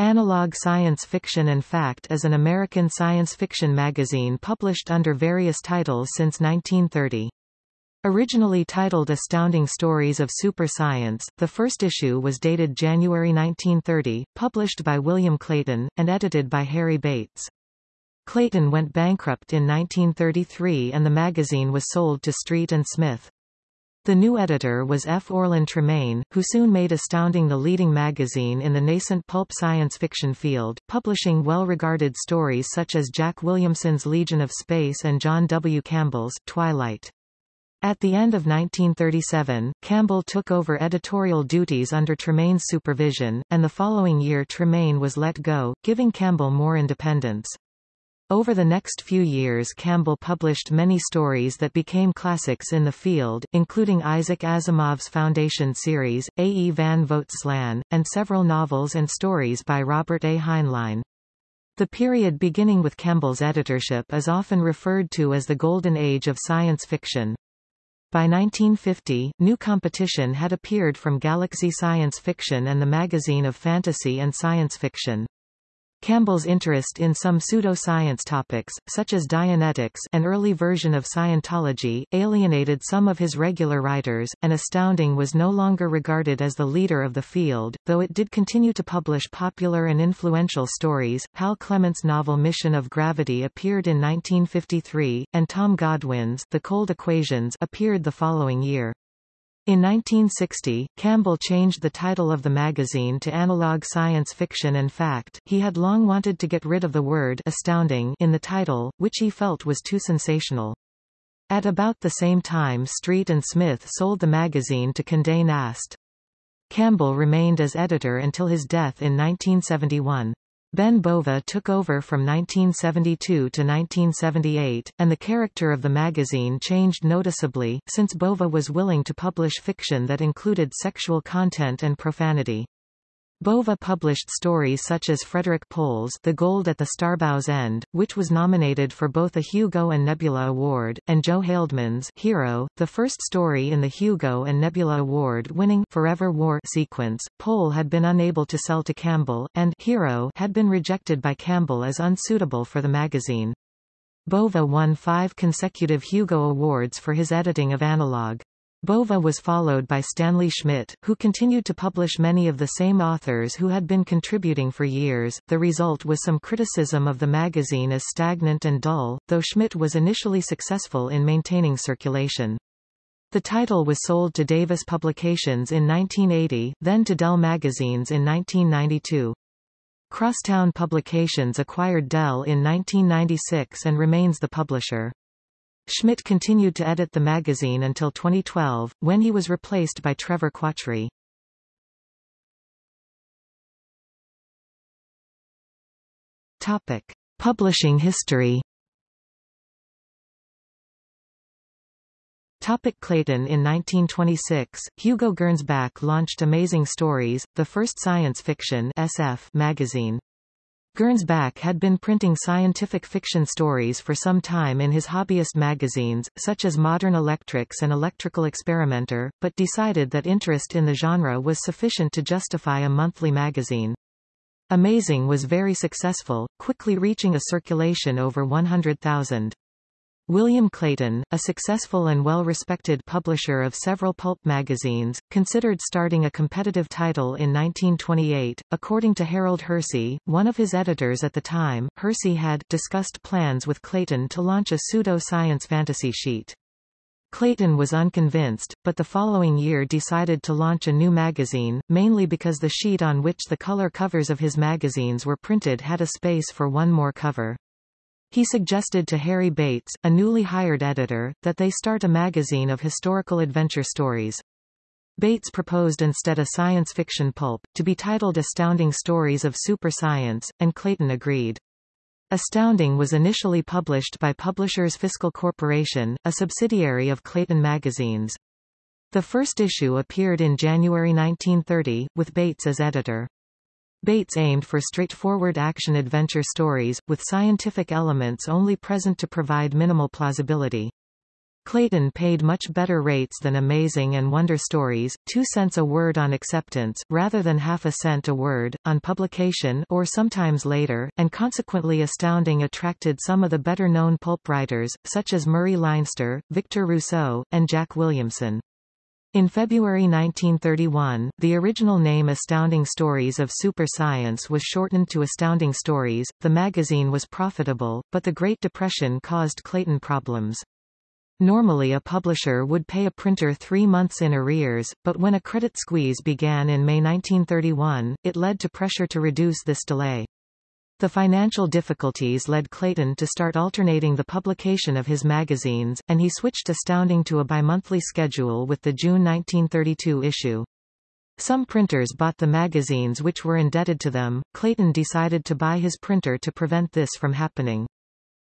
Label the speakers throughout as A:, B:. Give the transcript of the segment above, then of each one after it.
A: Analog Science Fiction and Fact is an American science fiction magazine published under various titles since 1930. Originally titled Astounding Stories of Super Science, the first issue was dated January 1930, published by William Clayton, and edited by Harry Bates. Clayton went bankrupt in 1933 and the magazine was sold to Street and Smith. The new editor was F. Orland Tremaine, who soon made Astounding the leading magazine in the nascent pulp science fiction field, publishing well-regarded stories such as Jack Williamson's Legion of Space and John W. Campbell's Twilight. At the end of 1937, Campbell took over editorial duties under Tremaine's supervision, and the following year Tremaine was let go, giving Campbell more independence. Over the next few years Campbell published many stories that became classics in the field, including Isaac Asimov's Foundation series, A. E. van Vogt's Slan, and several novels and stories by Robert A. Heinlein. The period beginning with Campbell's editorship is often referred to as the Golden Age of science fiction. By 1950, new competition had appeared from Galaxy Science Fiction and the Magazine of Fantasy and Science Fiction. Campbell's interest in some pseudoscience topics, such as Dianetics an early version of Scientology, alienated some of his regular writers, and Astounding was no longer regarded as the leader of the field, though it did continue to publish popular and influential stories. Hal Clement's novel Mission of Gravity appeared in 1953, and Tom Godwin's The Cold Equations appeared the following year. In 1960, Campbell changed the title of the magazine to Analog Science Fiction and Fact. He had long wanted to get rid of the word astounding in the title, which he felt was too sensational. At about the same time Street and Smith sold the magazine to Condé Nast. Campbell remained as editor until his death in 1971. Ben Bova took over from 1972 to 1978, and the character of the magazine changed noticeably, since Bova was willing to publish fiction that included sexual content and profanity. Bova published stories such as Frederik Pohl's The Gold at the Starbow's End, which was nominated for both a Hugo and Nebula Award, and Joe Haldeman's Hero, the first story in the Hugo and Nebula Award-winning Forever War sequence. Pohl had been unable to sell to Campbell, and Hero had been rejected by Campbell as unsuitable for the magazine. Bova won five consecutive Hugo Awards for his editing of Analog. Bova was followed by Stanley Schmidt, who continued to publish many of the same authors who had been contributing for years. The result was some criticism of the magazine as stagnant and dull, though Schmidt was initially successful in maintaining circulation. The title was sold to Davis Publications in 1980, then to Dell Magazines in 1992. Crosstown Publications acquired Dell in 1996 and remains the publisher. Schmidt continued to edit the magazine until 2012, when he was replaced by Trevor Quachri. Topic. Publishing history Topic Clayton In 1926, Hugo Gernsback launched Amazing Stories, the first science fiction SF magazine. Gernsback had been printing scientific fiction stories for some time in his hobbyist magazines, such as Modern Electrics and Electrical Experimenter, but decided that interest in the genre was sufficient to justify a monthly magazine. Amazing was very successful, quickly reaching a circulation over 100,000. William Clayton, a successful and well-respected publisher of several pulp magazines, considered starting a competitive title in 1928. According to Harold Hersey, one of his editors at the time, Hersey had discussed plans with Clayton to launch a pseudo-science fantasy sheet. Clayton was unconvinced, but the following year decided to launch a new magazine, mainly because the sheet on which the color covers of his magazines were printed had a space for one more cover. He suggested to Harry Bates, a newly hired editor, that they start a magazine of historical adventure stories. Bates proposed instead a science fiction pulp, to be titled Astounding Stories of Super Science, and Clayton agreed. Astounding was initially published by Publishers Fiscal Corporation, a subsidiary of Clayton Magazines. The first issue appeared in January 1930, with Bates as editor. Bates aimed for straightforward action-adventure stories, with scientific elements only present to provide minimal plausibility. Clayton paid much better rates than Amazing and Wonder Stories, 2 cents a word on acceptance, rather than half a cent a word, on publication or sometimes later, and consequently Astounding attracted some of the better-known pulp writers, such as Murray Leinster, Victor Rousseau, and Jack Williamson. In February 1931, the original name Astounding Stories of Super Science was shortened to Astounding Stories. The magazine was profitable, but the Great Depression caused Clayton problems. Normally a publisher would pay a printer three months in arrears, but when a credit squeeze began in May 1931, it led to pressure to reduce this delay. The financial difficulties led Clayton to start alternating the publication of his magazines, and he switched Astounding to a bimonthly schedule with the June 1932 issue. Some printers bought the magazines which were indebted to them. Clayton decided to buy his printer to prevent this from happening.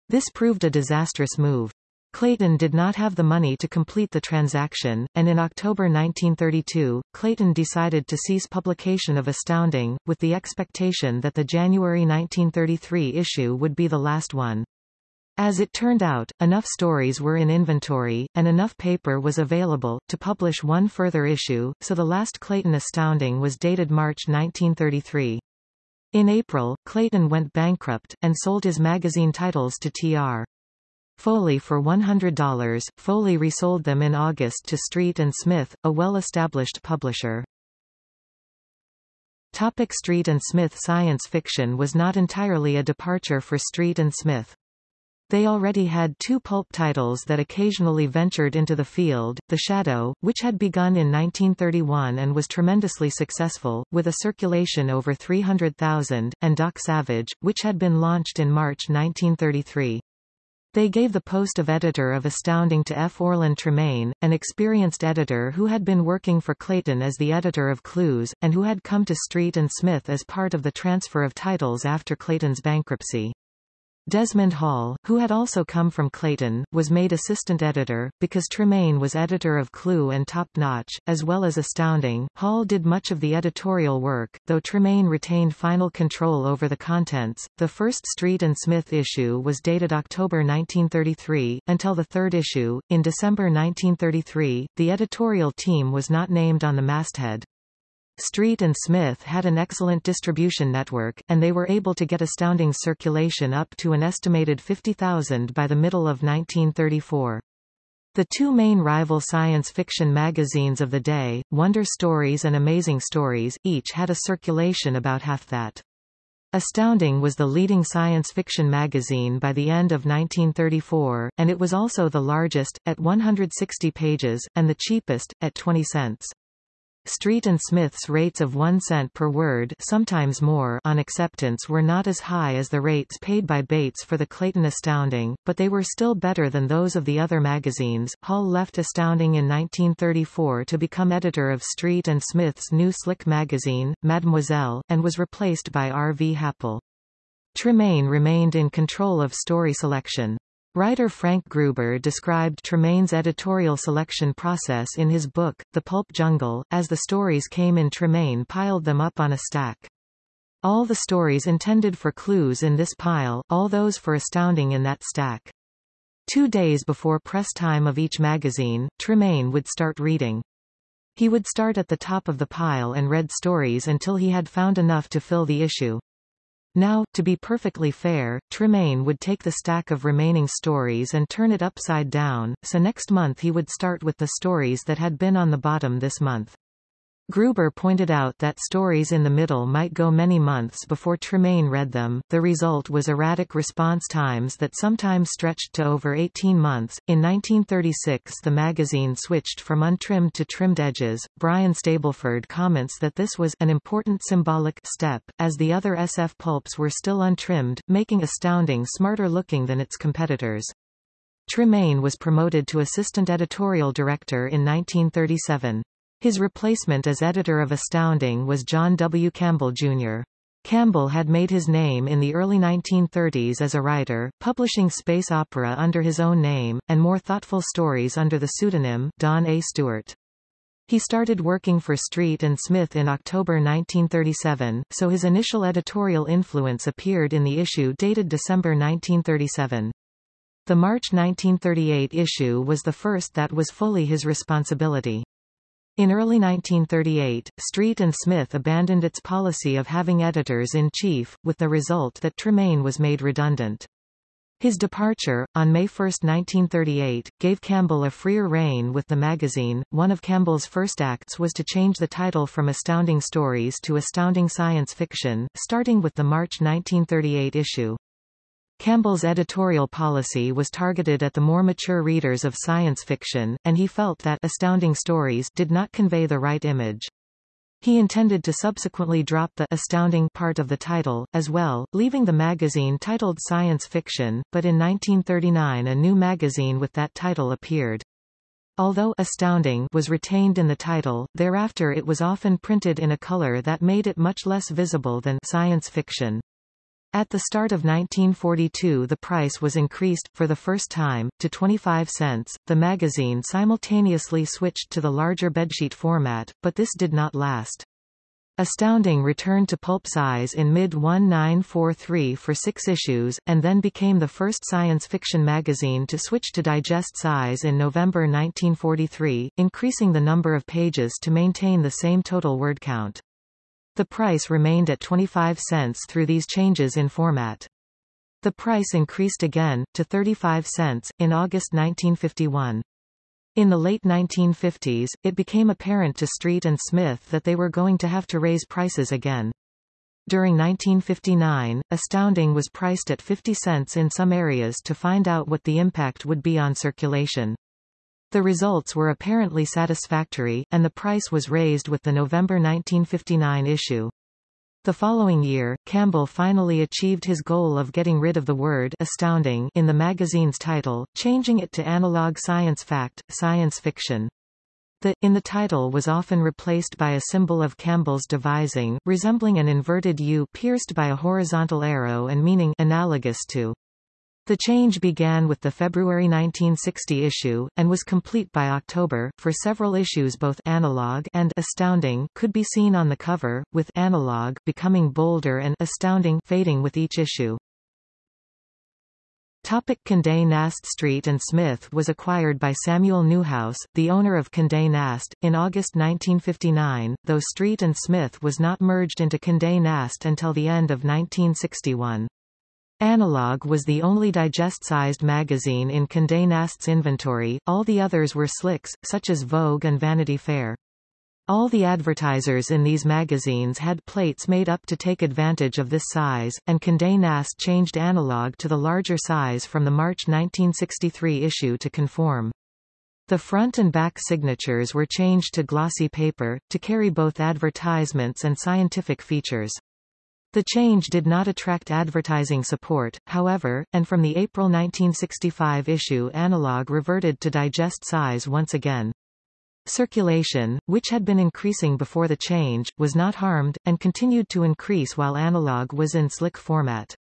A: This proved a disastrous move. Clayton did not have the money to complete the transaction, and in October 1932, Clayton decided to cease publication of Astounding, with the expectation that the January 1933 issue would be the last one. As it turned out, enough stories were in inventory, and enough paper was available, to publish one further issue, so the last Clayton Astounding was dated March 1933. In April, Clayton went bankrupt, and sold his magazine titles to T.R. Foley for $100. Foley resold them in August to Street Smith, a well-established publisher. Topic Street Smith Science fiction was not entirely a departure for Street and Smith. They already had two pulp titles that occasionally ventured into the field, The Shadow, which had begun in 1931 and was tremendously successful, with a circulation over 300,000, and Doc Savage, which had been launched in March 1933. They gave the post of editor of Astounding to F. Orland Tremaine, an experienced editor who had been working for Clayton as the editor of Clues, and who had come to Street and Smith as part of the transfer of titles after Clayton's bankruptcy. Desmond Hall, who had also come from Clayton, was made assistant editor, because Tremaine was editor of Clue and Top Notch, as well as Astounding. Hall did much of the editorial work, though Tremaine retained final control over the contents. The first Street and Smith issue was dated October 1933, until the third issue. In December 1933, the editorial team was not named on the masthead. Street and Smith had an excellent distribution network, and they were able to get astounding circulation up to an estimated 50,000 by the middle of 1934. The two main rival science fiction magazines of the day, Wonder Stories and Amazing Stories, each had a circulation about half that. Astounding was the leading science fiction magazine by the end of 1934, and it was also the largest, at 160 pages, and the cheapest, at 20 cents. Street and Smith's rates of 1 cent per word sometimes more on acceptance were not as high as the rates paid by Bates for the Clayton Astounding, but they were still better than those of the other magazines. Hall left Astounding in 1934 to become editor of Street and Smith's new slick magazine, Mademoiselle, and was replaced by R. V. Happel. Tremaine remained in control of story selection. Writer Frank Gruber described Tremaine's editorial selection process in his book, The Pulp Jungle, as the stories came in Tremaine piled them up on a stack. All the stories intended for clues in this pile, all those for astounding in that stack. Two days before press time of each magazine, Tremaine would start reading. He would start at the top of the pile and read stories until he had found enough to fill the issue. Now, to be perfectly fair, Tremaine would take the stack of remaining stories and turn it upside down, so next month he would start with the stories that had been on the bottom this month. Gruber pointed out that stories in the middle might go many months before Tremaine read them. The result was erratic response times that sometimes stretched to over 18 months. In 1936, the magazine switched from untrimmed to trimmed edges. Brian Stableford comments that this was an important symbolic step, as the other SF pulps were still untrimmed, making Astounding smarter looking than its competitors. Tremaine was promoted to assistant editorial director in 1937. His replacement as editor of Astounding was John W. Campbell, Jr. Campbell had made his name in the early 1930s as a writer, publishing space opera under his own name, and more thoughtful stories under the pseudonym, Don A. Stewart. He started working for Street and Smith in October 1937, so his initial editorial influence appeared in the issue dated December 1937. The March 1938 issue was the first that was fully his responsibility. In early 1938, Street and Smith abandoned its policy of having editors-in-chief, with the result that Tremaine was made redundant. His departure, on May 1, 1938, gave Campbell a freer rein with the magazine. One of Campbell's first acts was to change the title from Astounding Stories to Astounding Science Fiction, starting with the March 1938 issue. Campbell's editorial policy was targeted at the more mature readers of science fiction, and he felt that Astounding Stories did not convey the right image. He intended to subsequently drop the astounding part of the title, as well, leaving the magazine titled Science Fiction, but in 1939 a new magazine with that title appeared. Although astounding was retained in the title, thereafter it was often printed in a color that made it much less visible than science fiction. At the start of 1942 the price was increased, for the first time, to 25 cents. The magazine simultaneously switched to the larger bedsheet format, but this did not last. Astounding returned to pulp size in mid-1943 for six issues, and then became the first science fiction magazine to switch to digest size in November 1943, increasing the number of pages to maintain the same total word count. The price remained at 25 cents through these changes in format. The price increased again, to 35 cents, in August 1951. In the late 1950s, it became apparent to Street and Smith that they were going to have to raise prices again. During 1959, Astounding was priced at 50 cents in some areas to find out what the impact would be on circulation. The results were apparently satisfactory, and the price was raised with the November 1959 issue. The following year, Campbell finally achieved his goal of getting rid of the word astounding in the magazine's title, changing it to analog science fact, science fiction. The in the title was often replaced by a symbol of Campbell's devising, resembling an inverted U pierced by a horizontal arrow and meaning analogous to the change began with the February 1960 issue, and was complete by October. For several issues both analog and astounding could be seen on the cover, with analog becoming bolder and astounding fading with each issue. Topic Condé Nast Street and Smith was acquired by Samuel Newhouse, the owner of Condé Nast, in August 1959, though Street and Smith was not merged into Condé Nast until the end of 1961. Analog was the only digest-sized magazine in Condé Nast's inventory, all the others were slicks, such as Vogue and Vanity Fair. All the advertisers in these magazines had plates made up to take advantage of this size, and Condé Nast changed analog to the larger size from the March 1963 issue to conform. The front and back signatures were changed to glossy paper, to carry both advertisements and scientific features. The change did not attract advertising support, however, and from the April 1965 issue Analog reverted to digest size once again. Circulation, which had been increasing before the change, was not harmed, and continued to increase while Analog was in slick format.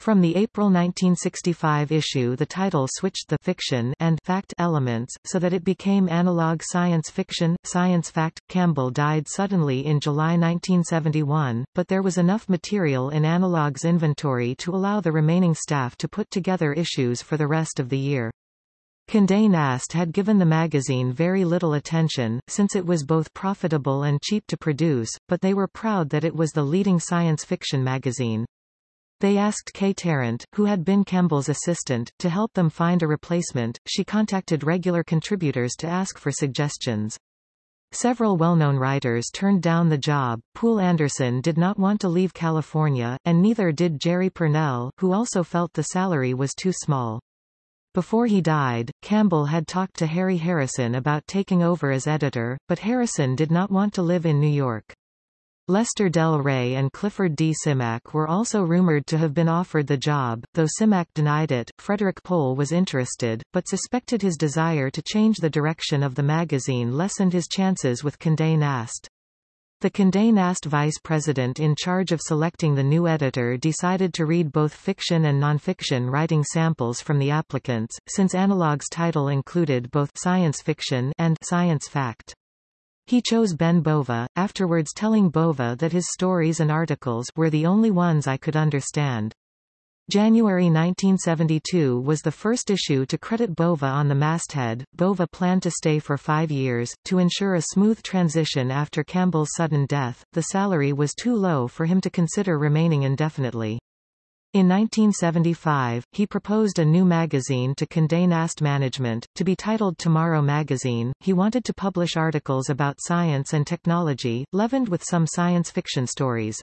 A: From the April 1965 issue the title switched the fiction and fact elements, so that it became analog science fiction, science fact. Campbell died suddenly in July 1971, but there was enough material in Analog's inventory to allow the remaining staff to put together issues for the rest of the year. Condé Nast had given the magazine very little attention, since it was both profitable and cheap to produce, but they were proud that it was the leading science fiction magazine. They asked Kay Tarrant, who had been Campbell's assistant, to help them find a replacement. She contacted regular contributors to ask for suggestions. Several well-known writers turned down the job. Poul Anderson did not want to leave California, and neither did Jerry Pournelle, who also felt the salary was too small. Before he died, Campbell had talked to Harry Harrison about taking over as editor, but Harrison did not want to live in New York. Lester Del Rey and Clifford D. Simak were also rumored to have been offered the job, though Simak denied it. Frederik Pohl was interested, but suspected his desire to change the direction of the magazine lessened his chances with Condé Nast. The Condé Nast vice president in charge of selecting the new editor decided to read both fiction and nonfiction writing samples from the applicants, since Analog's title included both science fiction and science fact. He chose Ben Bova, afterwards telling Bova that his stories and articles were the only ones I could understand. January 1972 was the first issue to credit Bova on the masthead. Bova planned to stay for five years, to ensure a smooth transition after Campbell's sudden death. The salary was too low for him to consider remaining indefinitely. In 1975, he proposed a new magazine to Condé Nast Management, to be titled Tomorrow Magazine. He wanted to publish articles about science and technology, leavened with some science fiction stories.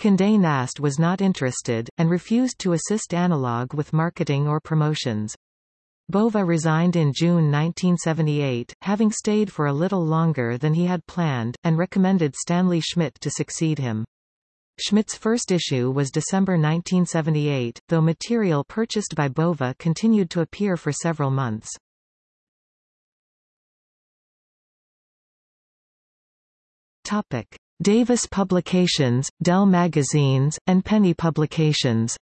A: Condé Nast was not interested, and refused to assist Analog with marketing or promotions. Bova resigned in June 1978, having stayed for a little longer than he had planned, and recommended Stanley Schmidt to succeed him. Schmidt's first issue was December 1978, though material purchased by Bova continued to appear for several months. Topic. Davis Publications, Dell Magazines, and Penny Publications.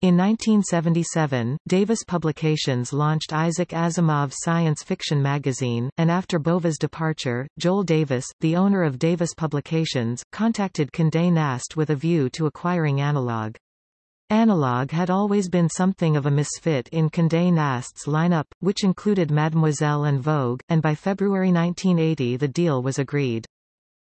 A: In 1977, Davis Publications launched Isaac Asimov's science fiction magazine, and after Bova's departure, Joel Davis, the owner of Davis Publications, contacted Condé Nast with a view to acquiring Analog. Analog had always been something of a misfit in Condé Nast's lineup, which included Mademoiselle and Vogue, and by February 1980 the deal was agreed.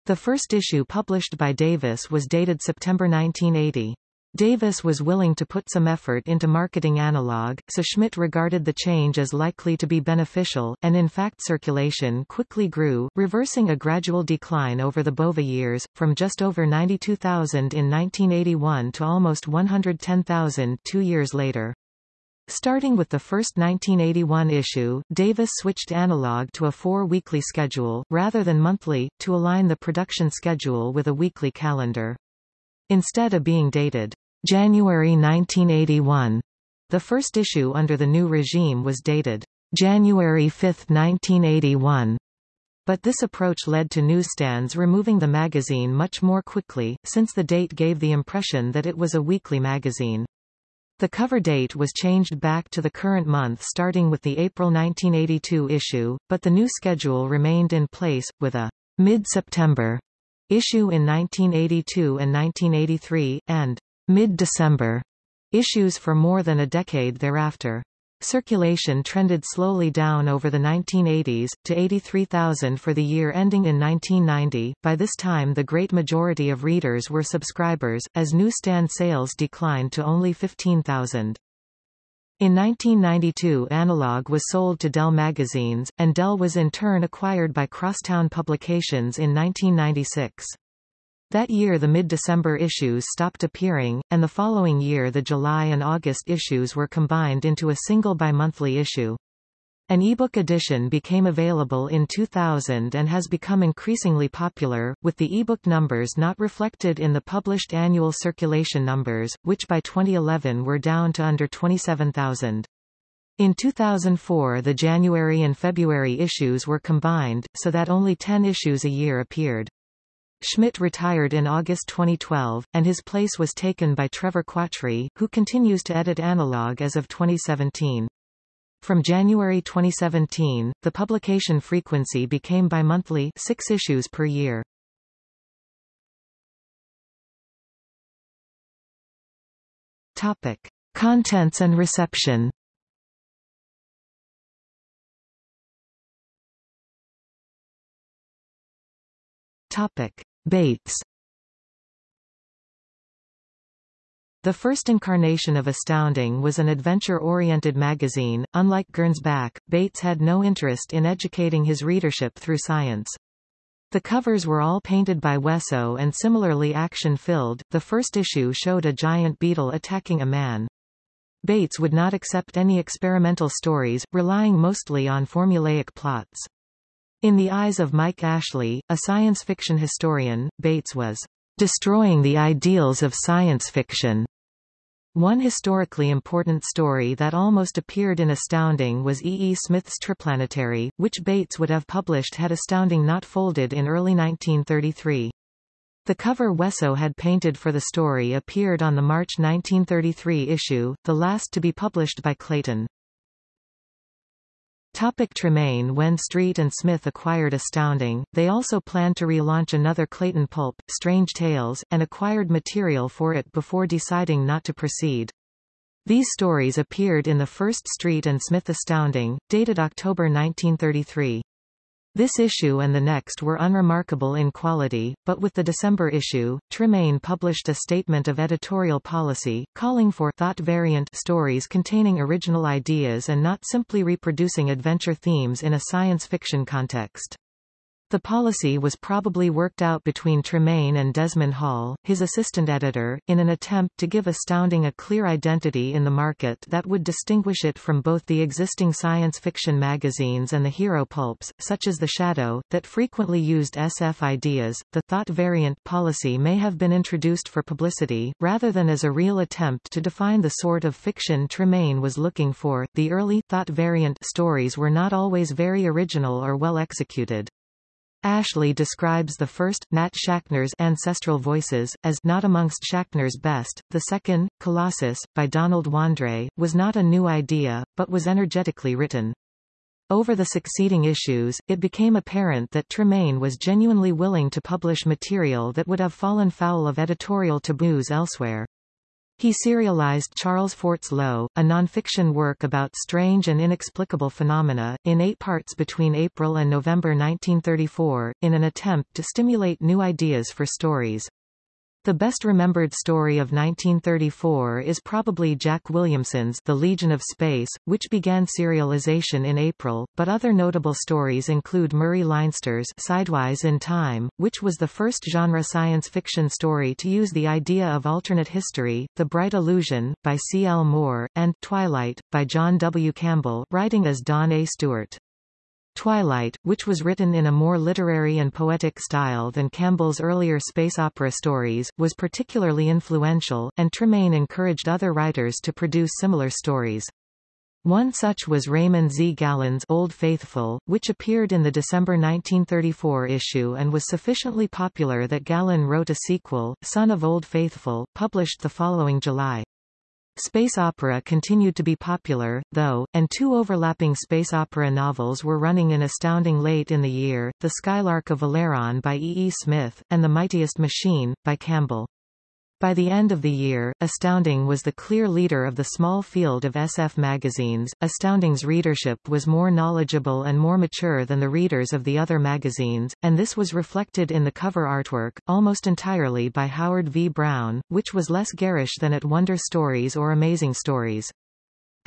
A: The first issue published by Davis was dated September 1980. Davis was willing to put some effort into marketing analog, so Schmidt regarded the change as likely to be beneficial, and in fact circulation quickly grew, reversing a gradual decline over the Bova years, from just over 92,000 in 1981 to almost 110,000 two years later. Starting with the first 1981 issue, Davis switched analog to a four-weekly schedule, rather than monthly, to align the production schedule with a weekly calendar. Instead of being dated January 1981. The first issue under the new regime was dated January 5, 1981. But this approach led to newsstands removing the magazine much more quickly, since the date gave the impression that it was a weekly magazine. The cover date was changed back to the current month starting with the April 1982 issue, but the new schedule remained in place, with a mid-September issue in 1982 and 1983, and mid-December issues for more than a decade thereafter. Circulation trended slowly down over the 1980s, to 83,000 for the year ending in 1990. By this time the great majority of readers were subscribers, as newsstand sales declined to only 15,000. In 1992 Analog was sold to Dell Magazines, and Dell was in turn acquired by Crosstown Publications in 1996. That year the mid-December issues stopped appearing, and the following year the July and August issues were combined into a single bi-monthly issue. An ebook edition became available in 2000 and has become increasingly popular, with the ebook numbers not reflected in the published annual circulation numbers, which by 2011 were down to under 27,000. In 2004 the January and February issues were combined, so that only 10 issues a year appeared. Schmidt retired in August 2012, and his place was taken by Trevor Quachri, who continues to edit Analog as of 2017. From January 2017, the publication frequency became bi-monthly six issues per year. Topic. Contents and reception Topic. Bates The first incarnation of Astounding was an adventure-oriented magazine. Unlike Gernsback, Bates had no interest in educating his readership through science. The covers were all painted by Wesso and similarly action-filled. The first issue showed a giant beetle attacking a man. Bates would not accept any experimental stories, relying mostly on formulaic plots. In the eyes of Mike Ashley, a science fiction historian, Bates was destroying the ideals of science fiction. One historically important story that almost appeared in Astounding was E. E. Smith's Triplanetary, which Bates would have published had Astounding not folded in early 1933. The cover Wesso had painted for the story appeared on the March 1933 issue, the last to be published by Clayton. Topic Tremaine When Street and Smith acquired Astounding, they also planned to relaunch another Clayton pulp, Strange Tales, and acquired material for it before deciding not to proceed. These stories appeared in the first Street and Smith Astounding, dated October 1933. This issue and the next were unremarkable in quality, but with the December issue, Tremaine published a statement of editorial policy, calling for thought-variant stories containing original ideas and not simply reproducing adventure themes in a science fiction context. The policy was probably worked out between Tremaine and Desmond Hall, his assistant editor, in an attempt to give Astounding a clear identity in the market that would distinguish it from both the existing science fiction magazines and the hero pulps, such as The Shadow, that frequently used SF ideas. The thought variant policy may have been introduced for publicity, rather than as a real attempt to define the sort of fiction Tremaine was looking for. The early thought variant stories were not always very original or well executed. Ashley describes the first, Nat Schachner's Ancestral Voices, as not amongst Schachner's best. The second, Colossus, by Donald Wandrei, was not a new idea, but was energetically written. Over the succeeding issues, it became apparent that Tremaine was genuinely willing to publish material that would have fallen foul of editorial taboos elsewhere. He serialized Charles Fort's Lo!, a nonfiction work about strange and inexplicable phenomena, in eight parts between April and November 1934, in an attempt to stimulate new ideas for stories. The best remembered story of 1934 is probably Jack Williamson's The Legion of Space, which began serialization in April, but other notable stories include Murray Leinster's Sidewise in Time, which was the first genre science fiction story to use the idea of alternate history, The Bright Illusion, by C. L. Moore, and Twilight, by John W. Campbell, writing as Don A. Stewart. Twilight, which was written in a more literary and poetic style than Campbell's earlier space opera stories, was particularly influential, and Tremaine encouraged other writers to produce similar stories. One such was Raymond Z. Gallun's Old Faithful, which appeared in the December 1934 issue and was sufficiently popular that Gallun wrote a sequel, Son of Old Faithful, published the following July. Space opera continued to be popular, though, and two overlapping space opera novels were running in astounding late in the year, The Skylark of Valeron by E. E. Smith, and The Mightiest Machine, by Campbell. By the end of the year, Astounding was the clear leader of the small field of SF magazines. Astounding's readership was more knowledgeable and more mature than the readers of the other magazines, and this was reflected in the cover artwork, almost entirely by Howard V. Brown, which was less garish than at Wonder Stories or Amazing Stories.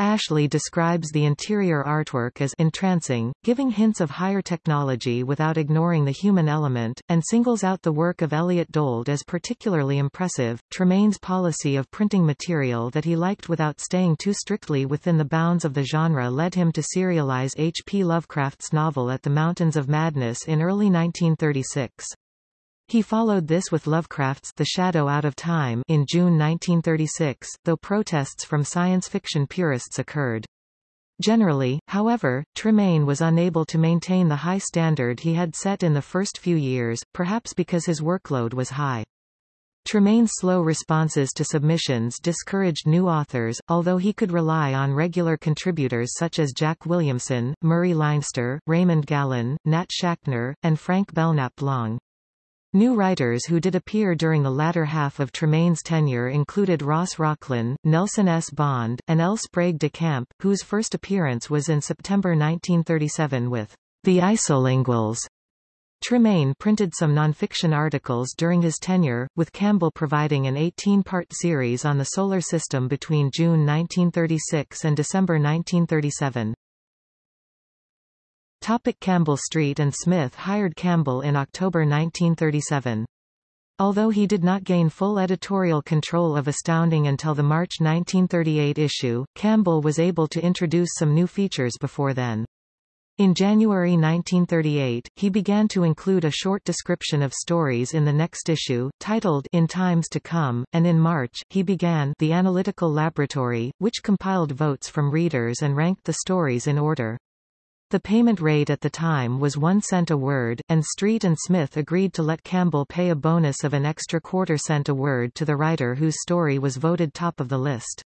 A: Ashley describes the interior artwork as entrancing, giving hints of higher technology without ignoring the human element, and singles out the work of Elliott Dold as particularly impressive. Tremaine's policy of printing material that he liked without staying too strictly within the bounds of the genre led him to serialize H. P. Lovecraft's novel At the Mountains of Madness in early 1936. He followed this with Lovecraft's The Shadow Out of Time in June 1936, though protests from science fiction purists occurred. Generally, however, Tremaine was unable to maintain the high standard he had set in the first few years, perhaps because his workload was high. Tremaine's slow responses to submissions discouraged new authors, although he could rely on regular contributors such as Jack Williamson, Murray Leinster, Raymond Gallun, Nat Schachner, and Frank Belknap Long. New writers who did appear during the latter half of Tremaine's tenure included Ross Rocklynne, Nelson S. Bond, and L. Sprague de Camp, whose first appearance was in September 1937 with The Isolinguals. Tremaine printed some nonfiction articles during his tenure, with Campbell providing an 18-part series on the Solar System between June 1936 and December 1937. Topic Campbell Street and Smith hired Campbell in October 1937. Although he did not gain full editorial control of Astounding until the March 1938 issue, Campbell was able to introduce some new features before then. In January 1938, he began to include a short description of stories in the next issue, titled In Times to Come, and in March, he began The Analytical Laboratory, which compiled votes from readers and ranked the stories in order. The payment rate at the time was one cent a word, and Street and Smith agreed to let Campbell pay a bonus of an extra quarter cent a word to the writer whose story was voted top of the list.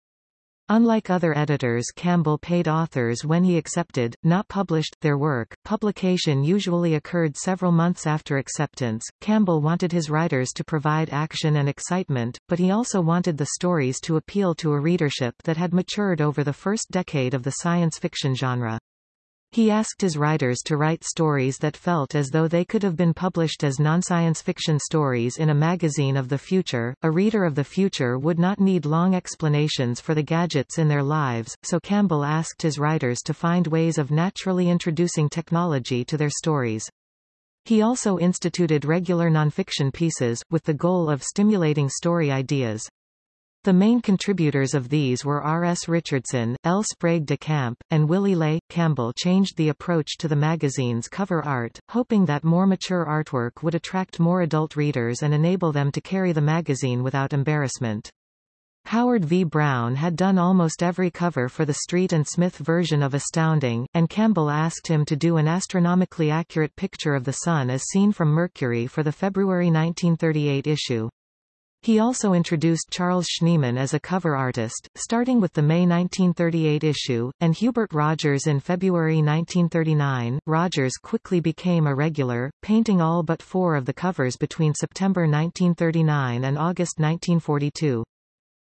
A: Unlike other editors Campbell paid authors when he accepted, not published, their work. Publication usually occurred several months after acceptance. Campbell wanted his writers to provide action and excitement, but he also wanted the stories to appeal to a readership that had matured over the first decade of the science fiction genre. He asked his writers to write stories that felt as though they could have been published as non-science fiction stories in a magazine of the future. A reader of the future would not need long explanations for the gadgets in their lives, so Campbell asked his writers to find ways of naturally introducing technology to their stories. He also instituted regular nonfiction pieces, with the goal of stimulating story ideas. The main contributors of these were R. S. Richardson, L. Sprague de Camp, and Willy Ley. Campbell changed the approach to the magazine's cover art, hoping that more mature artwork would attract more adult readers and enable them to carry the magazine without embarrassment. Howard V. Brown had done almost every cover for the Street and Smith version of Astounding, and Campbell asked him to do an astronomically accurate picture of the Sun as seen from Mercury for the February 1938 issue. He also introduced Charles Schneeman as a cover artist, starting with the May 1938 issue, and Hubert Rogers in February 1939. Rogers quickly became a regular, painting all but four of the covers between September 1939 and August 1942.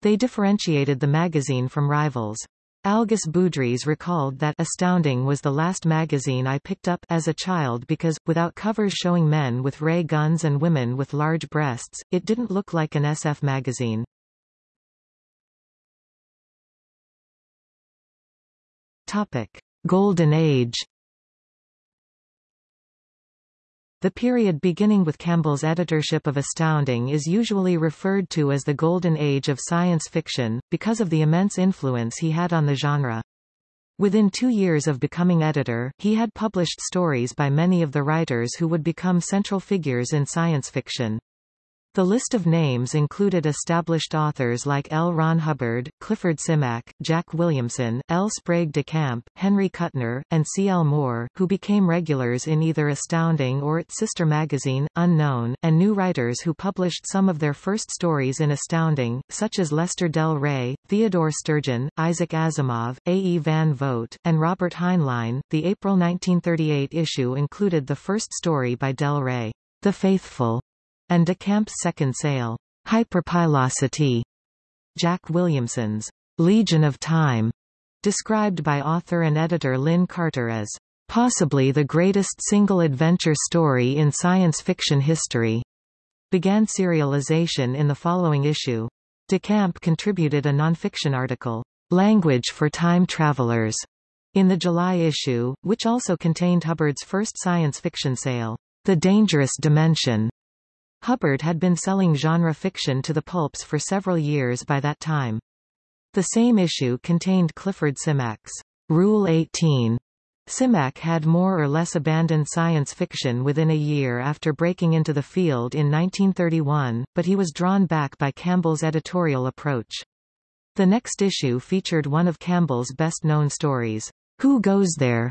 A: They differentiated the magazine from rivals. Algis Budrys recalled that Astounding was the last magazine I picked up as a child because, without covers showing men with ray guns and women with large breasts, it didn't look like an SF magazine. Topic. Golden Age The period beginning with Campbell's editorship of Astounding is usually referred to as the Golden Age of science fiction, because of the immense influence he had on the genre. Within two years of becoming editor, he had published stories by many of the writers who would become central figures in science fiction. The list of names included established authors like L. Ron Hubbard, Clifford Simak, Jack Williamson, L. Sprague de Camp, Henry Kuttner, and C. L. Moore, who became regulars in either Astounding or its sister magazine, Unknown, and new writers who published some of their first stories in Astounding, such as Lester Del Rey, Theodore Sturgeon, Isaac Asimov, A. E. Van Vogt, and Robert Heinlein. The April 1938 issue included the first story by Del Rey, The Faithful, and de Camp's second sale, Hyperpilosity, Jack Williamson's Legion of Time, described by author and editor Lin Carter as possibly the greatest single adventure story in science fiction history, began serialization in the following issue. De Camp contributed a nonfiction article, Language for Time Travelers, in the July issue, which also contained Hubbard's first science fiction sale, The Dangerous Dimension, Hubbard had been selling genre fiction to the pulps for several years by that time. The same issue contained Clifford Simak's Rule 18. Simak had more or less abandoned science fiction within a year after breaking into the field in 1931, but he was drawn back by Campbell's editorial approach. The next issue featured one of Campbell's best-known stories, Who Goes There?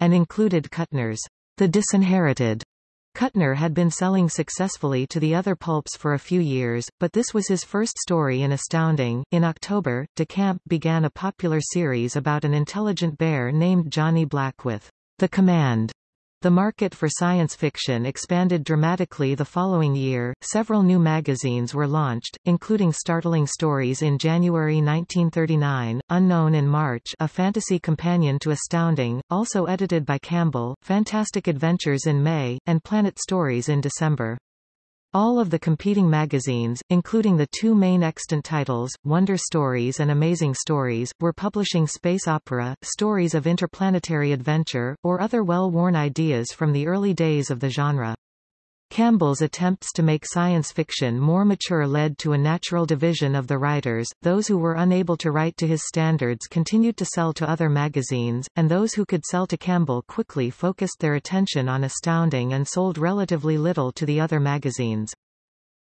A: and included Kuttner's The Disinherited, Kuttner had been selling successfully to the other pulps for a few years, but this was his first story in Astounding. In October, De Camp began a popular series about an intelligent bear named Johnny Black with The Command the market for science fiction expanded dramatically the following year. Several new magazines were launched, including Startling Stories in January 1939, Unknown in March, a fantasy companion to Astounding, also edited by Campbell, Fantastic Adventures in May, and Planet Stories in December. All of the competing magazines, including the two main extant titles, Wonder Stories and Amazing Stories, were publishing space opera, stories of interplanetary adventure, or other well-worn ideas from the early days of the genre. Campbell's attempts to make science fiction more mature led to a natural division of the writers, those who were unable to write to his standards continued to sell to other magazines, and those who could sell to Campbell quickly focused their attention on Astounding and sold relatively little to the other magazines.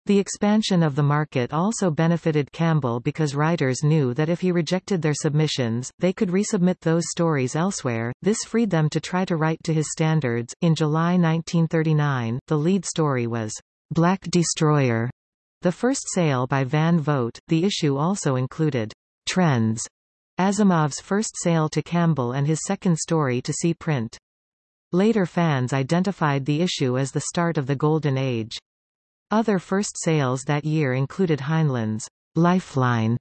A: The expansion of the market also benefited Campbell because writers knew that if he rejected their submissions, they could resubmit those stories elsewhere. This freed them to try to write to his standards. In July 1939, the lead story was Black Destroyer, the first sale by Van Vogt. The issue also included Trends, Asimov's first sale to Campbell and his second story to see print. Later fans identified the issue as the start of the Golden Age. Other first sales that year included Heinlein's Lifeline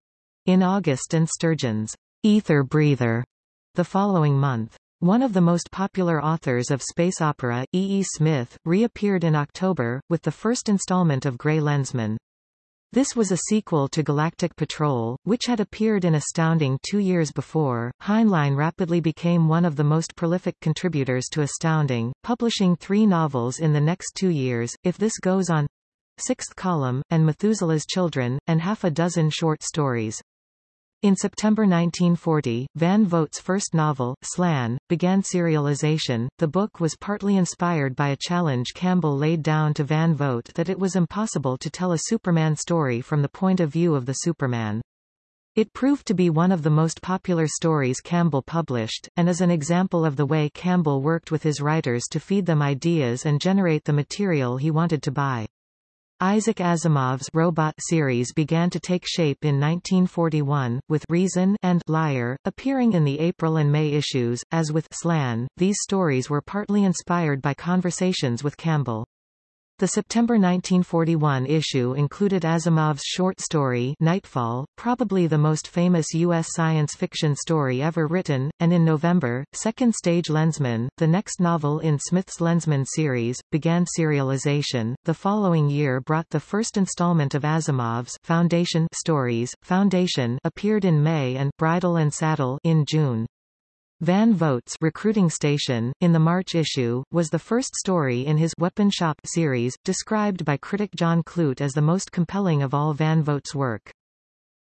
A: in August and Sturgeon's Ether Breather the following month. One of the most popular authors of space opera, E. E. Smith, reappeared in October, with the first installment of Grey Lensman. This was a sequel to Galactic Patrol, which had appeared in Astounding two years before. Heinlein rapidly became one of the most prolific contributors to Astounding, publishing three novels in the next two years, If This Goes On, Sixth Column, and Methuselah's Children, and half a dozen short stories. In September 1940, Van Vogt's first novel, Slan, began serialization. The book was partly inspired by a challenge Campbell laid down to Van Vogt that it was impossible to tell a Superman story from the point of view of the Superman. It proved to be one of the most popular stories Campbell published, and is an example of the way Campbell worked with his writers to feed them ideas and generate the material he wanted to buy. Isaac Asimov's Robot series began to take shape in 1941, with Reason and Liar appearing in the April and May issues. As with Slan, these stories were partly inspired by conversations with Campbell. The September 1941 issue included Asimov's short story Nightfall, probably the most famous U.S. science fiction story ever written, and in November, Second Stage Lensman, the next novel in Smith's Lensman series, began serialization. The following year brought the first installment of Asimov's Foundation stories. Foundation appeared in May and Bridle and Saddle in June. Van Vogt's Recruiting Station, in the March issue, was the first story in his Weapon Shop series, described by critic John Clute as the most compelling of all Van Vogt's work.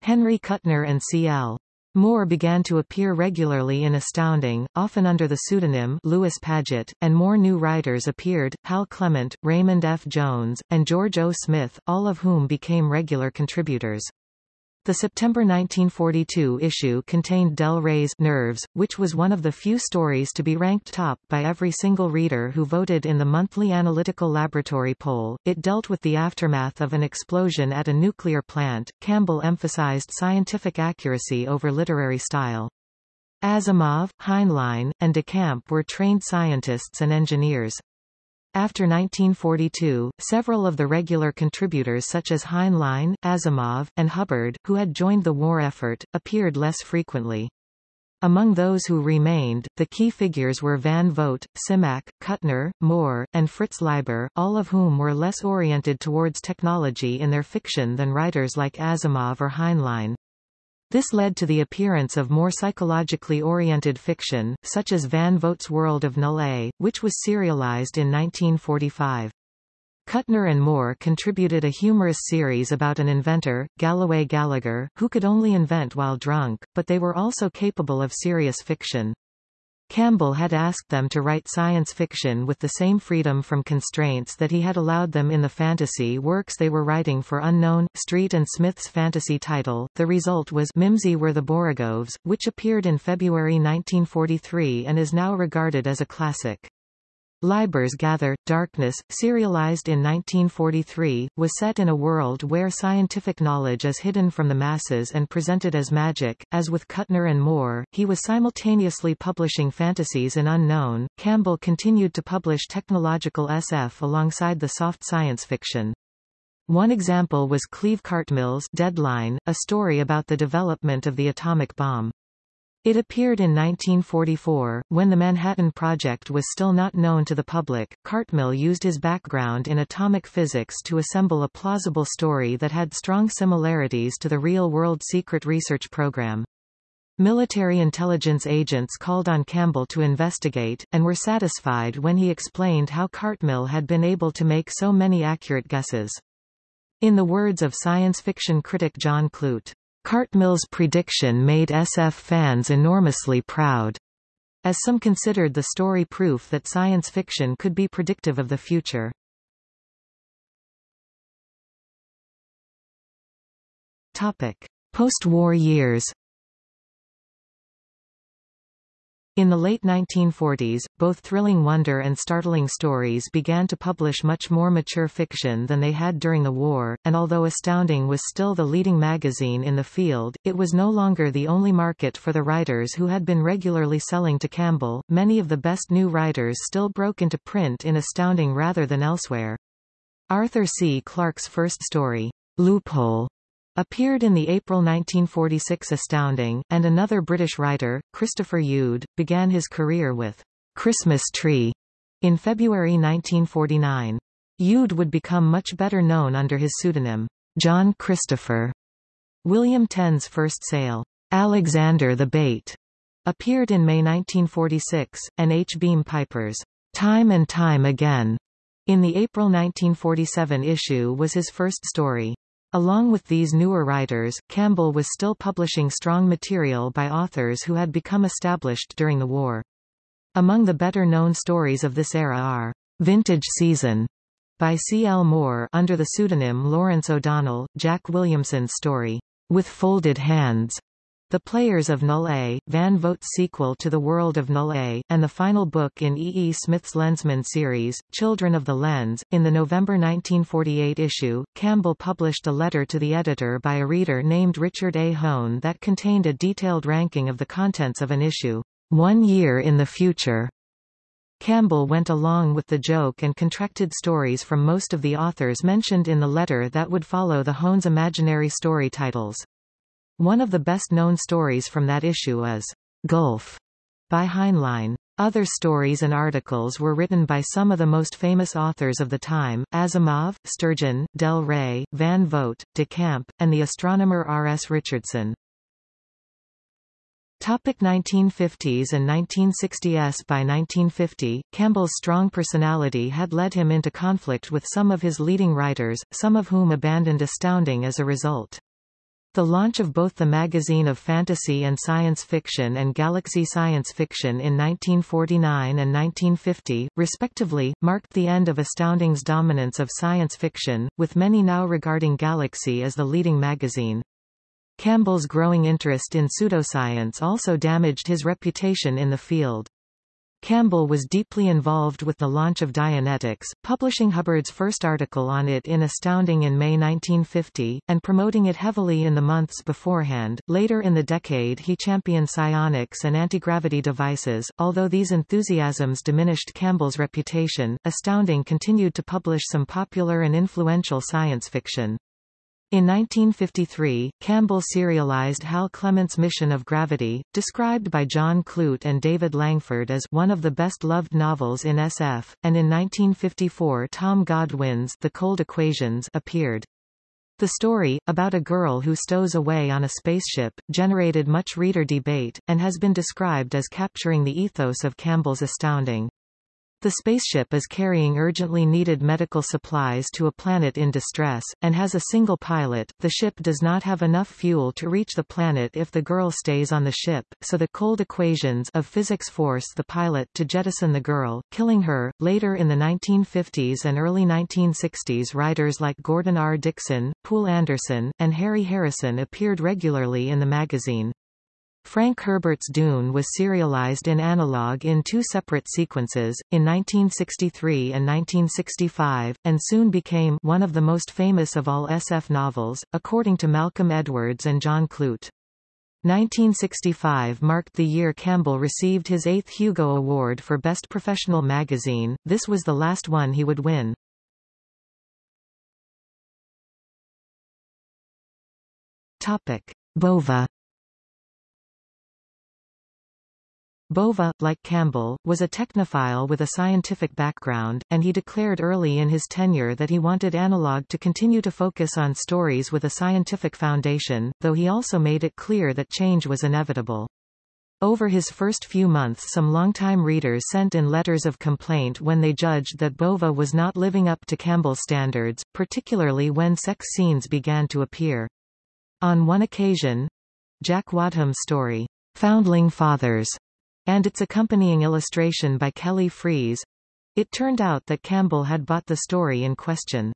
A: Henry Kuttner and C.L. Moore began to appear regularly in Astounding, often under the pseudonym Lewis Padgett, and more new writers appeared, Hal Clement, Raymond F. Jones, and George O. Smith, all of whom became regular contributors. The September 1942 issue contained Del Rey's Nerves, which was one of the few stories to be ranked top by every single reader who voted in the monthly Analytical Laboratory poll. It dealt with the aftermath of an explosion at a nuclear plant. Campbell emphasized scientific accuracy over literary style. Asimov, Heinlein, and DeCamp were trained scientists and engineers. After 1942, several of the regular contributors such as Heinlein, Asimov, and Hubbard, who had joined the war effort, appeared less frequently. Among those who remained, the key figures were Van Vogt, Simak, Kuttner, Moore, and Fritz Leiber, all of whom were less oriented towards technology in their fiction than writers like Asimov or Heinlein. This led to the appearance of more psychologically oriented fiction, such as Van Vogt's World of Null which was serialized in 1945. Kuttner and Moore contributed a humorous series about an inventor, Galloway Gallagher, who could only invent while drunk, but they were also capable of serious fiction. Campbell had asked them to write science fiction with the same freedom from constraints that he had allowed them in the fantasy works they were writing for Unknown, Street and Smith's fantasy title. The result was Mimsy Were the Borogoves, which appeared in February 1943 and is now regarded as a classic. Leiber's Gather, Darkness, serialized in 1943, was set in a world where scientific knowledge is hidden from the masses and presented as magic. As with Kuttner and Moore, he was simultaneously publishing fantasies in Unknown. Campbell continued to publish technological SF alongside the soft science fiction. One example was Cleve Cartmill's Deadline, a story about the development of the atomic bomb. It appeared in 1944, when the Manhattan Project was still not known to the public. Cartmill used his background in atomic physics to assemble a plausible story that had strong similarities to the real-world secret research program. Military intelligence agents called on Campbell to investigate, and were satisfied when he explained how Cartmill had been able to make so many accurate guesses. In the words of science fiction critic John Clute, Cartmill's prediction made SF fans enormously proud, as some considered the story proof that science fiction could be predictive of the future. Topic: Post-war years. In the late 1940s, both Thrilling Wonder and Startling Stories began to publish much more mature fiction than they had during the war, and although Astounding was still the leading magazine in the field, it was no longer the only market for the writers who had been regularly selling to Campbell. Many of the best new writers still broke into print in Astounding rather than elsewhere. Arthur C. Clarke's first story, Loophole, appeared in the April 1946 Astounding, and another British writer, Christopher Youd, began his career with Christmas Tree in February 1949. Yude would become much better known under his pseudonym, John Christopher. William Tenn's first sale, Alexander the Bait, appeared in May 1946, and H. Beam Piper's Time and Time Again in the April 1947 issue was his first story. Along with these newer writers, Campbell was still publishing strong material by authors who had become established during the war. Among the better-known stories of this era are Vintage Season by C. L. Moore under the pseudonym Lawrence O'Donnell, Jack Williamson's story, With Folded Hands, the Players of Null A, Van Vogt's sequel to The World of Null A, and the final book in E. E. Smith's Lensman series, Children of the Lens. In the November 1948 issue, Campbell published a letter to the editor by a reader named Richard A. Hoen that contained a detailed ranking of the contents of an issue, One Year in the Future. Campbell went along with the joke and contracted stories from most of the authors mentioned in the letter that would follow the Hoen's imaginary story titles. One of the best-known stories from that issue is Gulf by Heinlein. Other stories and articles were written by some of the most famous authors of the time, Asimov, Sturgeon, Del Rey, Van Vogt, de Camp, and the astronomer R. S. Richardson. Topic 1950s and 1960s By 1950, Campbell's strong personality had led him into conflict with some of his leading writers, some of whom abandoned Astounding as a result. The launch of both the Magazine of Fantasy and Science Fiction and Galaxy Science Fiction in 1949 and 1950, respectively, marked the end of Astounding's dominance of science fiction, with many now regarding Galaxy as the leading magazine. Campbell's growing interest in pseudoscience also damaged his reputation in the field. Campbell was deeply involved with the launch of Dianetics, publishing Hubbard's first article on it in Astounding in May 1950, and promoting it heavily in the months beforehand. Later in the decade he championed psionics and antigravity devices. Although these enthusiasms diminished Campbell's reputation, Astounding continued to publish some popular and influential science fiction. In 1953, Campbell serialized Hal Clement's Mission of Gravity, described by John Clute and David Langford as one of the best-loved novels in SF, and in 1954 Tom Godwin's The Cold Equations appeared. The story, about a girl who stows away on a spaceship, generated much reader debate, and has been described as capturing the ethos of Campbell's Astounding. The spaceship is carrying urgently needed medical supplies to a planet in distress, and has a single pilot. The ship does not have enough fuel to reach the planet if the girl stays on the ship, so the cold equations of physics force the pilot to jettison the girl, killing her. Later in the 1950s and early 1960s writers like Gordon R. Dickson, Poul Anderson, and Harry Harrison appeared regularly in the magazine. Frank Herbert's Dune was serialized in analog in two separate sequences, in 1963 and 1965, and soon became one of the most famous of all SF novels, according to Malcolm Edwards and John Clute. 1965 marked the year Campbell received his eighth Hugo Award for Best Professional Magazine, this was the last one he would win. Topic. Bova Bova, like Campbell, was a technophile with a scientific background, and he declared early in his tenure that he wanted Analog to continue to focus on stories with a scientific foundation, though he also made it clear that change was inevitable. Over his first few months some longtime readers sent in letters of complaint when they judged that Bova was not living up to Campbell's standards, particularly when sex scenes began to appear. On one occasion, Jack Wodhams' story, Foundling Fathers, and its accompanying illustration by Kelly Freas. It turned out that Campbell had bought the story in question.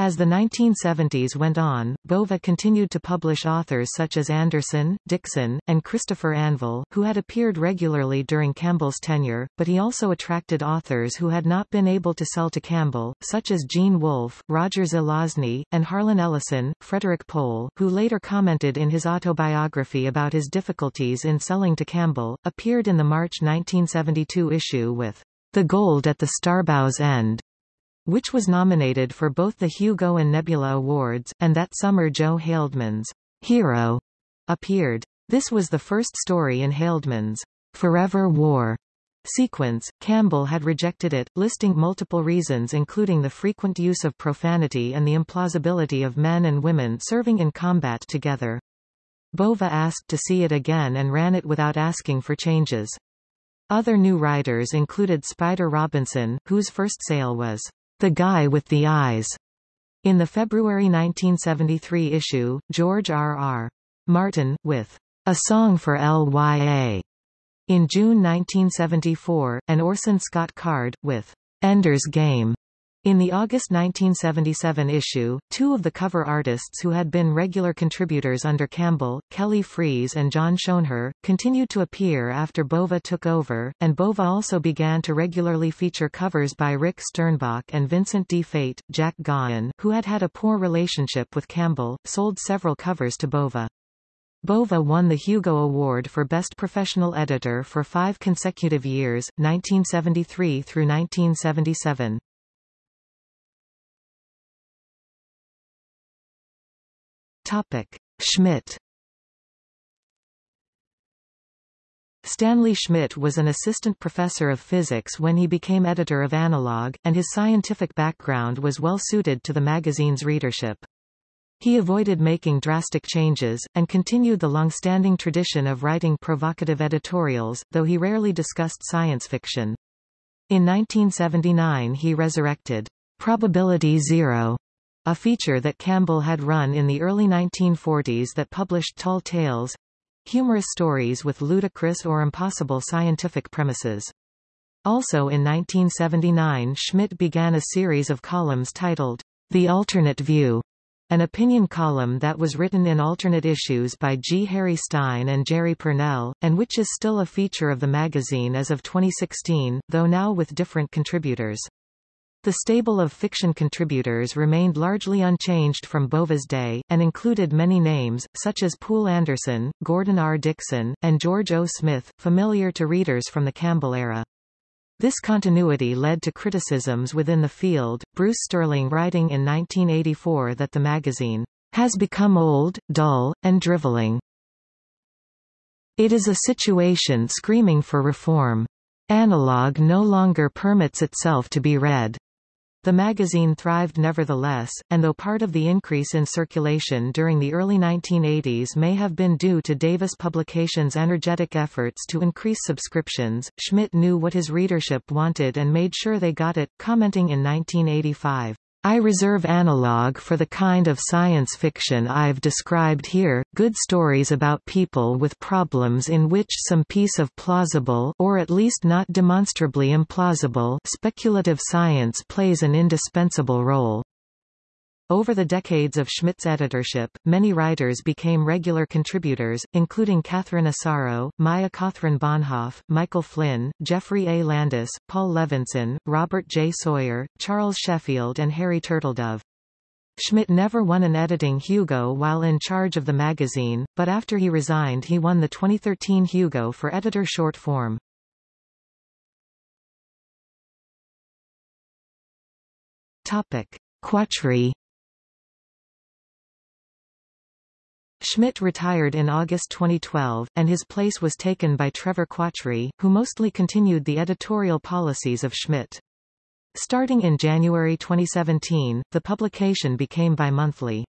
A: As the 1970s went on, Bova continued to publish authors such as Anderson, Dickson, and Christopher Anvil, who had appeared regularly during Campbell's tenure, but he also attracted authors who had not been able to sell to Campbell, such as Gene Wolfe, Roger Zelazny, and Harlan Ellison. Frederik Pohl, who later commented in his autobiography about his difficulties in selling to Campbell, appeared in the March 1972 issue with The Gold at the Starbow's End which was nominated for both the Hugo and Nebula Awards, and that summer Joe Haldeman's Hero appeared. This was the first story in Haldeman's Forever War sequence. Campbell had rejected it, listing multiple reasons including the frequent use of profanity and the implausibility of men and women serving in combat together. Bova asked to see it again and ran it without asking for changes. Other new writers included Spider Robinson, whose first sale was the Guy with the Eyes. In the February 1973 issue, George R. R. Martin, with A Song for Lya. In June 1974, and Orson Scott Card, with Ender's Game. In the August 1977 issue, two of the cover artists who had been regular contributors under Campbell, Kelly Freas and John Schoenherr, continued to appear after Bova took over, and Bova also began to regularly feature covers by Rick Sternbach and Vincent Di Fate. Jack Gaughan, who had had a poor relationship with Campbell, sold several covers to Bova. Bova won the Hugo Award for Best Professional Editor for five consecutive years, 1973 through 1977. Topic. Schmidt Stanley Schmidt was an assistant professor of physics when he became editor of Analog, and his scientific background was well suited to the magazine's readership. He avoided making drastic changes, and continued the long-standing tradition of writing provocative editorials, though he rarely discussed science fiction. In 1979 he resurrected Probability Zero a feature that Campbell had run in the early 1940s that published tall tales humorous stories with ludicrous or impossible scientific premises. Also in 1979 Schmidt began a series of columns titled The Alternate View, an opinion column that was written in alternate issues by G. Harry Stine and Jerry Pournelle, and which is still a feature of the magazine as of 2016, though now with different contributors. The stable of fiction contributors remained largely unchanged from Bova's day, and included many names, such as Poul Anderson, Gordon R. Dickson, and George O. Smith, familiar to readers from the Campbell era. This continuity led to criticisms within the field, Bruce Sterling writing in 1984 that the magazine has become old, dull, and driveling. It is a situation screaming for reform. Analog no longer permits itself to be read. The magazine thrived nevertheless, and though part of the increase in circulation during the early 1980s may have been due to Davis Publications' energetic efforts to increase subscriptions, Schmidt knew what his readership wanted and made sure they got it, commenting in 1985. I reserve analog for the kind of science fiction I've described here, good stories about people with problems in which some piece of plausible or at least not demonstrably implausible speculative science plays an indispensable role. Over the decades of Schmidt's editorship, many writers became regular contributors, including Catherine Asaro, Maya Kaathryn Bohnhoff, Michael Flynn, Geoffrey A. Landis, Paul Levinson, Robert J. Sawyer, Charles Sheffield and Harry Turtledove. Schmidt never won an editing Hugo while in charge of the magazine, but after he resigned he won the 2013 Hugo for editor short form. Topic. Quachri Schmidt retired in August 2012, and his place was taken by Trevor Quachri, who mostly continued the editorial policies of Schmidt. Starting in January 2017, the publication became bi-monthly.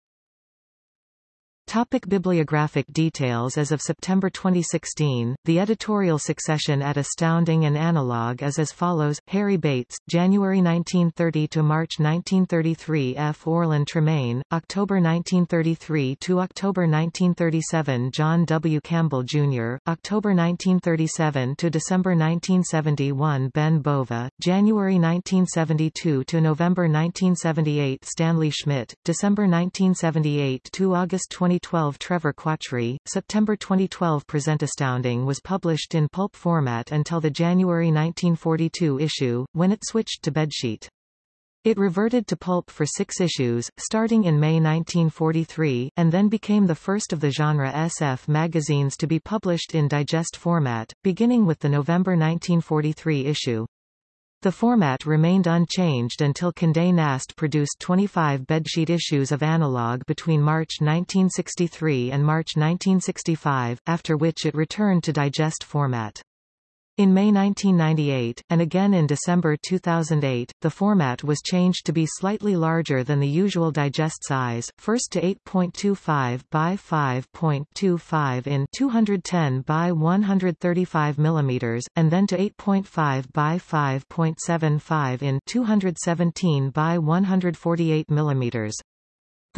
A: Topic bibliographic details As of September 2016, the editorial succession at Astounding and Analog is as follows, Harry Bates, January 1930 to March 1933 F. Orlin Tremaine, October 1933 to October 1937 John W. Campbell, Jr., October 1937 to December 1971 Ben Bova, January 1972 to November 1978 Stanley Schmidt, December 1978 to August 20 2012 Trevor Quachri, September 2012 Present Astounding was published in pulp format until the January 1942 issue, when it switched to bedsheet. It reverted to pulp for six issues, starting in May 1943, and then became the first of the genre SF magazines to be published in digest format, beginning with the November 1943 issue. The format remained unchanged until Condé Nast produced 25 bedsheet issues of Analog between March 1963 and March 1965, after which it returned to digest format. In May 1998, and again in December 2008, the format was changed to be slightly larger than the usual digest size, first to 8.25 by 5.25 in 210 by 135 mm, and then to 8.5 by 5.75 in 217 by 148 mm.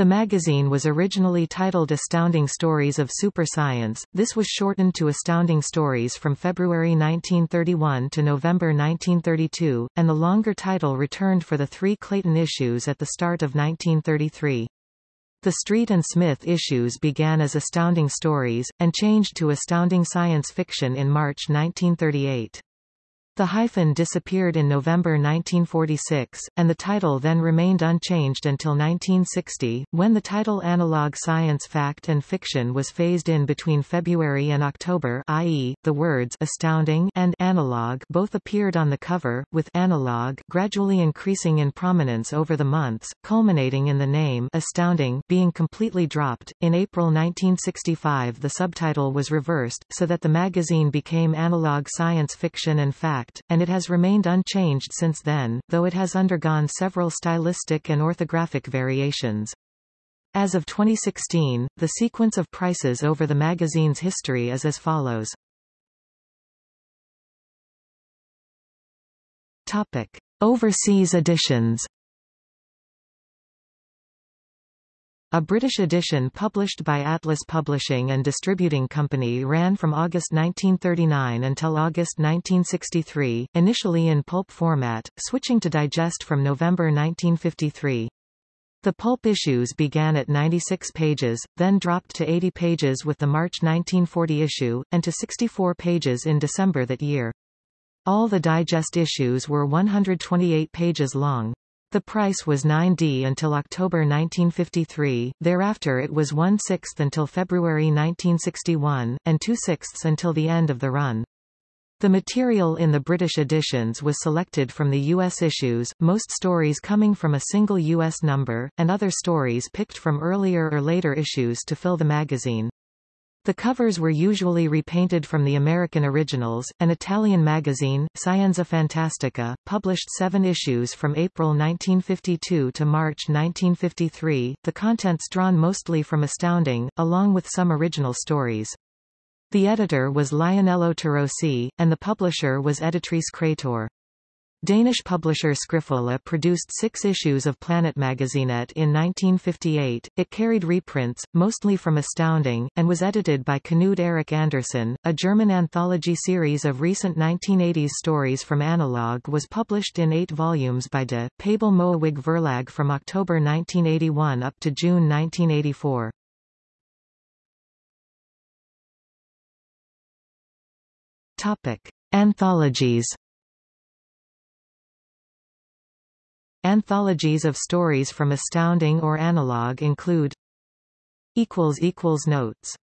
A: The magazine was originally titled Astounding Stories of Super Science, this was shortened to Astounding Stories from February 1931 to November 1932, and the longer title returned for the three Clayton issues at the start of 1933. The Street and Smith issues began as Astounding Stories, and changed to Astounding Science Fiction in March 1938. The hyphen disappeared in November 1946, and the title then remained unchanged until 1960, when the title Analog Science Fact and Fiction was phased in between February and October i.e., the words astounding and analog both appeared on the cover, with analog gradually increasing in prominence over the months, culminating in the name astounding being completely dropped. In April 1965 the subtitle was reversed, so that the magazine became Analog Science Fiction and Fact and it has remained unchanged since then, though it has undergone several stylistic and orthographic variations. As of 2016, the sequence of prices over the magazine's history is as follows. Topic. Overseas editions A British edition published by Atlas Publishing and Distributing Company ran from August 1939 until August 1963, initially in pulp format, switching to digest from November 1953. The pulp issues began at 96 pages, then dropped to 80 pages with the March 1940 issue, and to 64 pages in December that year. All the digest issues were 128 pages long. The price was 9d until October 1953, thereafter it was 1 6th until February 1961, and 2 6ths until the end of the run. The material in the British editions was selected from the U.S. issues, most stories coming from a single U.S. number, and other stories picked from earlier or later issues to fill the magazine. The covers were usually repainted from the American originals. An Italian magazine, Scienza Fantastica, published seven issues from April 1952 to March 1953, the contents drawn mostly from Astounding, along with some original stories. The editor was Lionello Torossi, and the publisher was Editrice Krator. Danish publisher Skrifola produced six issues of Planet Magazinet in 1958. It carried reprints, mostly from Astounding, and was edited by Knud Erik Andersen. A German anthology series of recent 1980s stories from Analog was published in eight volumes by De Pabel Moewig Verlag from October 1981 up to June 1984. Topic. Anthologies Anthologies of stories from Astounding or Analog include Notes